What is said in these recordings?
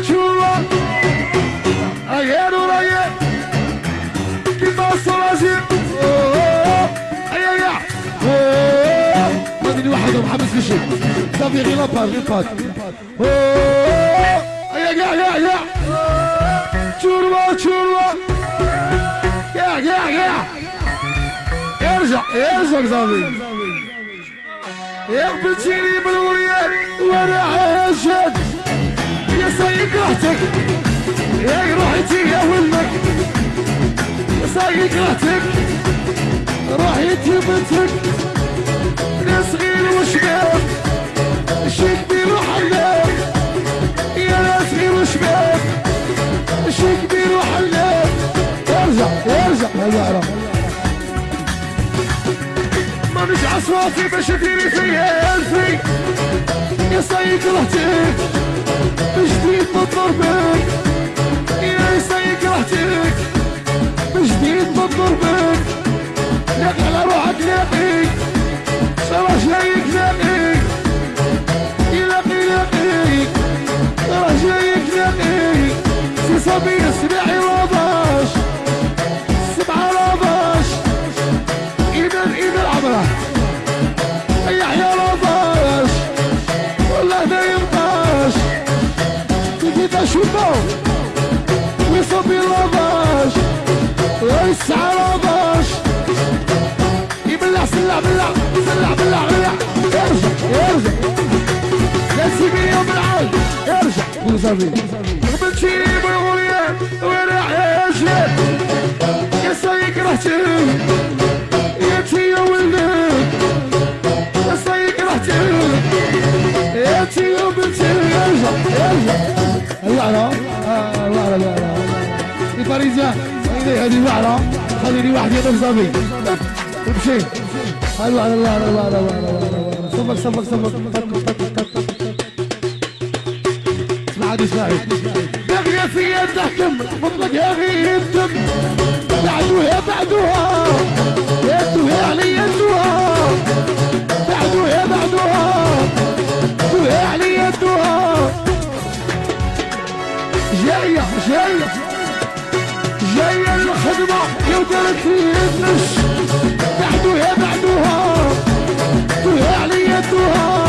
churro, churro. Ayer, ayer. غير لابار غير بات اي يا يا يا يا ارجع صافي يا يا راحتك يا روحتي يا ولدك. يا سايق راحتك راحتي بنتك. يا صغير وشباب شي كبير وحلاب يا صغير وشباب شي كبير وحلاب ارجع ارجع. ارجع مانيش عصواتي باش ديري فيا ألفي. يا سايق رهتك Me We're for beloved. We're salvage. Ibla, sla, bla, sla, bla, bla. Erja, erja. Let's give me. Erja. Who's a real? Number الباريزيان هذه الوعرة خليني واحد يضرب صبي امشي الوعرة الوعرة الوعرة الوعرة صبر صبر صبر اسمع عاد اسمعي بغي في يدكم مطلق يا غي الدم بعدوها بعدوها. يدوها علي يدوها بعدوها بعدوها. يدوها علي يدوها جاية جاية. جاية الخدمة يا ودرت النش بعدوها بعدوها يدوها علي يدوها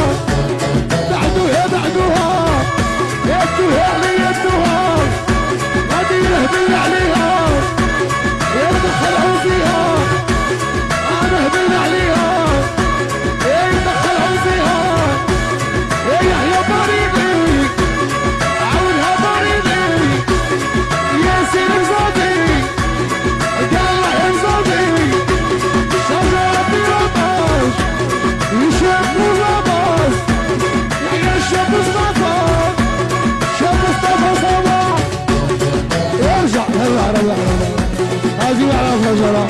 هذه يعرف رجلا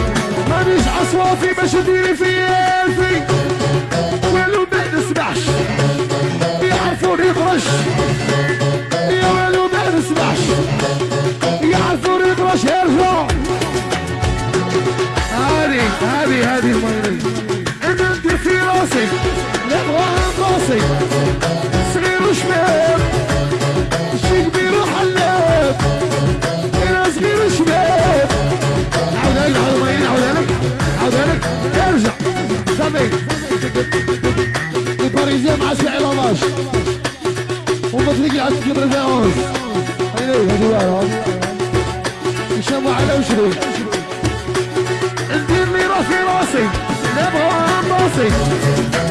مانيش عصوافي باش نديري في الفي صافي الباريزيان مع سبع لافاش ومطلق على تجيب رفاعوز هاي هذه واعرة يشموا على وشري. ندير لي راسي راسي. نبغى راسي.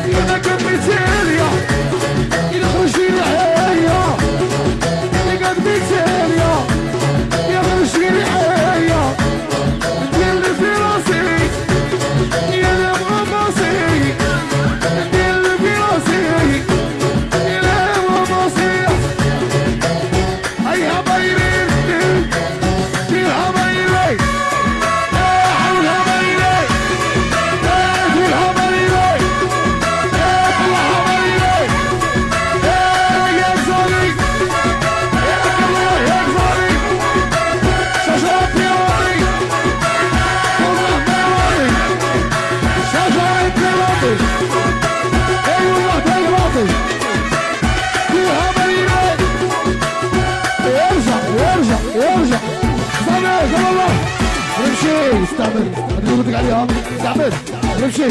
استعمل اللي قلت لك عليها استعمل نمشي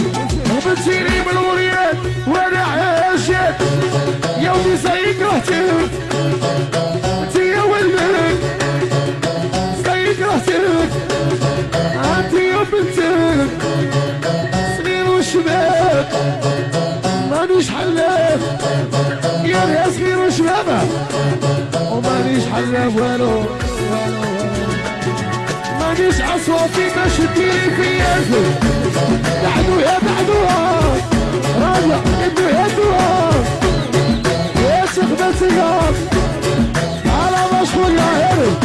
بنتيني من الوريات وأنا عاشق يومي سايق رهتك انت يا ولدك سايق رهتك انت يا بنتك صغير وشباب. مانيش حلاف يا صغير وشبابه ومانيش حلاف والو. مانيش عصوتي باش تديري في ياسر بعدو يا بعدوها راجع ابنو يا دوها يا شيخ بسيار على مشهور يا هرب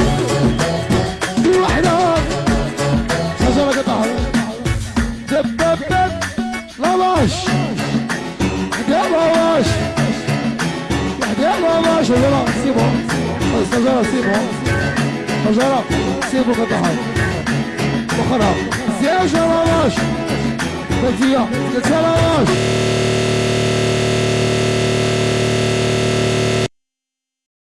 في وحدة. شجرة قطعة دب دب دب لا باش. يا باش. يا باش. شجرة سيبو شجرة سيبو شجرة سيبو قطعة أخرى زيادة باش بدية قلت باش